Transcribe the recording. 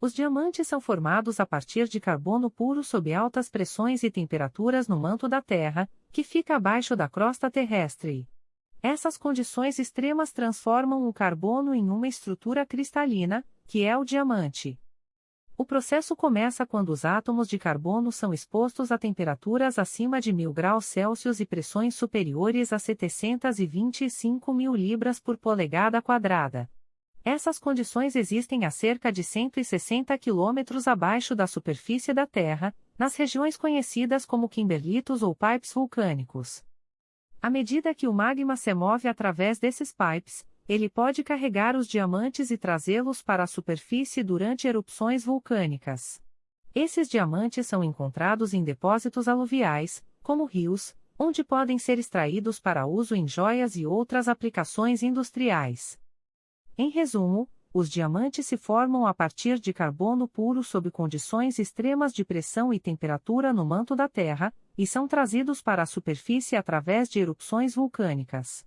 Os diamantes são formados a partir de carbono puro sob altas pressões e temperaturas no manto da Terra, que fica abaixo da crosta terrestre. Essas condições extremas transformam o carbono em uma estrutura cristalina, que é o diamante. O processo começa quando os átomos de carbono são expostos a temperaturas acima de 1000 graus Celsius e pressões superiores a 725 mil libras por polegada quadrada. Essas condições existem a cerca de 160 quilômetros abaixo da superfície da Terra, nas regiões conhecidas como kimberlitos ou pipes vulcânicos. À medida que o magma se move através desses pipes, ele pode carregar os diamantes e trazê-los para a superfície durante erupções vulcânicas. Esses diamantes são encontrados em depósitos aluviais, como rios, onde podem ser extraídos para uso em joias e outras aplicações industriais. Em resumo, os diamantes se formam a partir de carbono puro sob condições extremas de pressão e temperatura no manto da Terra, e são trazidos para a superfície através de erupções vulcânicas.